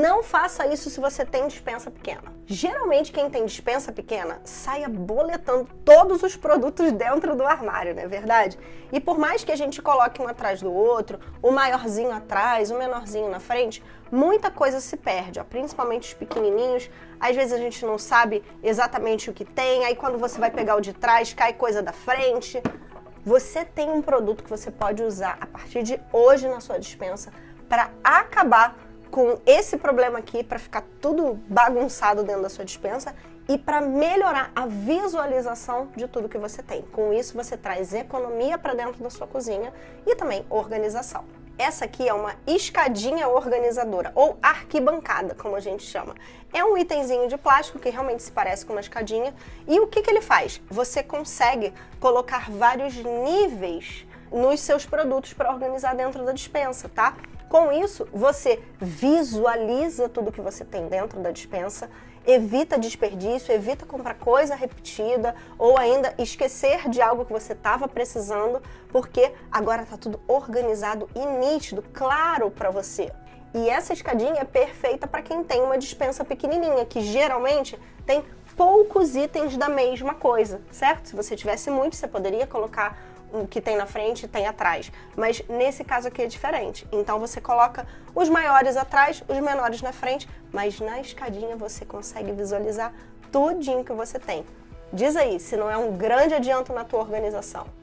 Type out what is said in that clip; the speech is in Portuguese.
Não faça isso se você tem dispensa pequena. Geralmente quem tem dispensa pequena saia boletando todos os produtos dentro do armário, não é verdade? E por mais que a gente coloque um atrás do outro, o maiorzinho atrás, o menorzinho na frente, muita coisa se perde, ó, principalmente os pequenininhos. Às vezes a gente não sabe exatamente o que tem, aí quando você vai pegar o de trás, cai coisa da frente. Você tem um produto que você pode usar a partir de hoje na sua dispensa para acabar com esse problema aqui para ficar tudo bagunçado dentro da sua dispensa e para melhorar a visualização de tudo que você tem. Com isso, você traz economia para dentro da sua cozinha e também organização. Essa aqui é uma escadinha organizadora, ou arquibancada, como a gente chama. É um itemzinho de plástico que realmente se parece com uma escadinha. E o que, que ele faz? Você consegue colocar vários níveis nos seus produtos para organizar dentro da dispensa, tá? Com isso, você visualiza tudo que você tem dentro da dispensa, evita desperdício, evita comprar coisa repetida ou ainda esquecer de algo que você estava precisando, porque agora está tudo organizado e nítido, claro para você. E essa escadinha é perfeita para quem tem uma dispensa pequenininha, que geralmente tem poucos itens da mesma coisa, certo? Se você tivesse muito, você poderia colocar o que tem na frente tem atrás. Mas nesse caso aqui é diferente. Então você coloca os maiores atrás, os menores na frente, mas na escadinha você consegue visualizar tudinho que você tem. Diz aí se não é um grande adianto na tua organização.